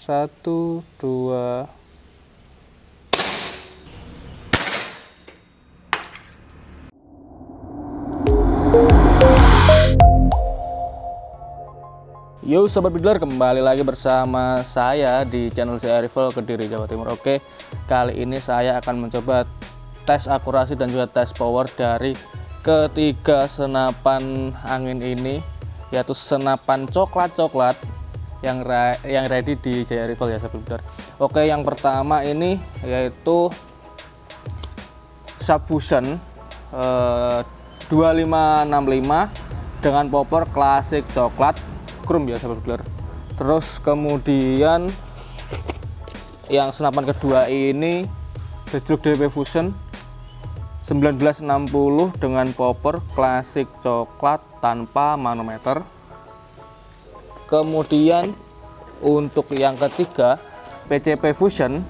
satu dua. Yo Sobat Bidler kembali lagi bersama saya di channel saya Rival Kediri Jawa Timur. Oke kali ini saya akan mencoba tes akurasi dan juga tes power dari ketiga senapan angin ini yaitu senapan coklat-coklat yang yang ready di Jaya Rival ya Bidler Oke yang pertama ini yaitu Subfusion eh, 2565 dengan popor klasik coklat chrome ya sahabat terus kemudian yang senapan kedua ini Bedrock DP Fusion 1960 dengan popper klasik coklat tanpa manometer kemudian untuk yang ketiga PCP Fusion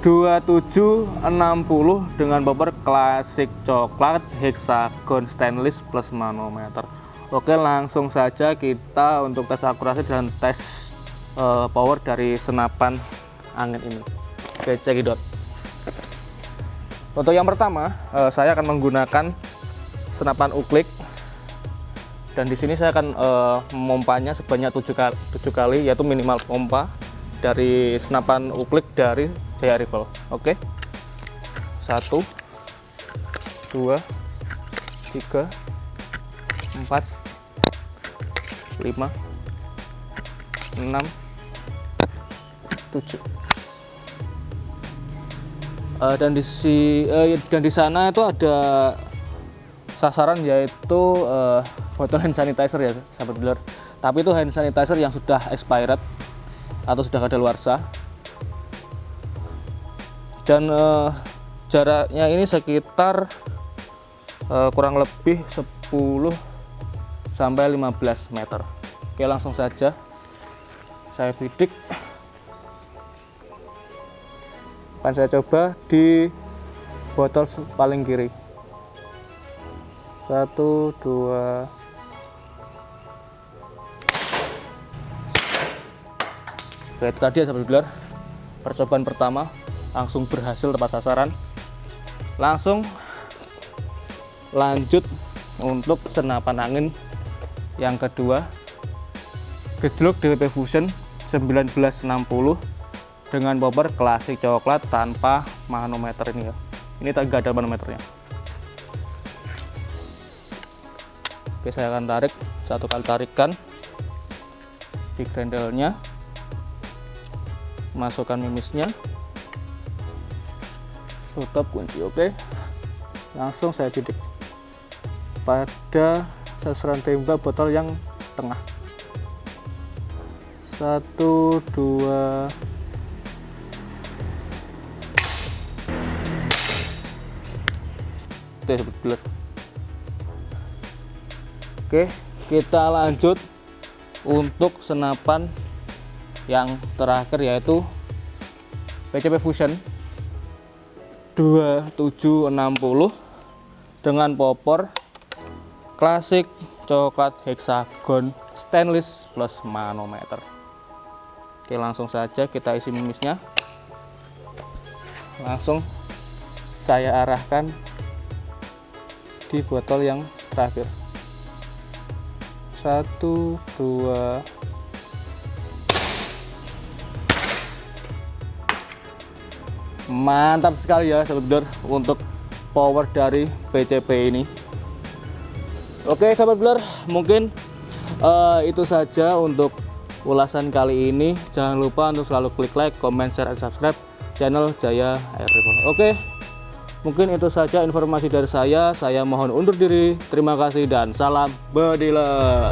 2760 dengan popper klasik coklat hexagon stainless plus manometer. Oke langsung saja kita untuk tes akurasi dan tes uh, power dari senapan angin ini. Oke cekidot untuk yang pertama uh, saya akan menggunakan senapan uklik dan di sini saya akan uh, memompanya sebanyak 7 kali, 7 kali yaitu minimal pompa dari senapan uklik dari Jaya Rifle oke. Satu dua tiga 4 5 6 7 uh, dan di si uh, dan di sana itu ada sasaran yaitu uh, botol hand sanitizer ya sahabat dealer tapi itu hand sanitizer yang sudah expired atau sudah ada luar sah. Dan uh, jaraknya ini sekitar uh, kurang lebih 10 sampai 15 meter. Oke langsung saja saya bidik. Akan saya coba di botol paling kiri. Satu dua Oke, itu tadi ya sahabat gelar. Percobaan pertama langsung berhasil tepat sasaran. Langsung lanjut untuk senapan angin. Yang kedua gejlok DWP Fusion 1960 dengan bobber klasik coklat tanpa manometer ini ya. Ini tak ada manometernya. Oke saya akan tarik satu kali tarikan di grendelnya masukkan mimisnya. Tutup kunci oke. Langsung saya bidik pada sasaran tembak botol yang tengah. Satu dua. Oke kita lanjut untuk senapan yang terakhir yaitu PCP Fusion 2760 dengan popor klasik coklat hexagon stainless plus manometer. Oke langsung saja kita isi mimisnya. Langsung saya arahkan di botol yang terakhir. Satu dua mantap sekali ya sahabat untuk power dari PCP ini Oke sahabat Blur, mungkin uh, itu saja untuk ulasan kali ini. Jangan lupa untuk selalu klik like, comment, share, dan subscribe channel Jaya Air Rifle. Oke, mungkin itu saja informasi dari saya. Saya mohon undur diri. Terima kasih dan salam bediler.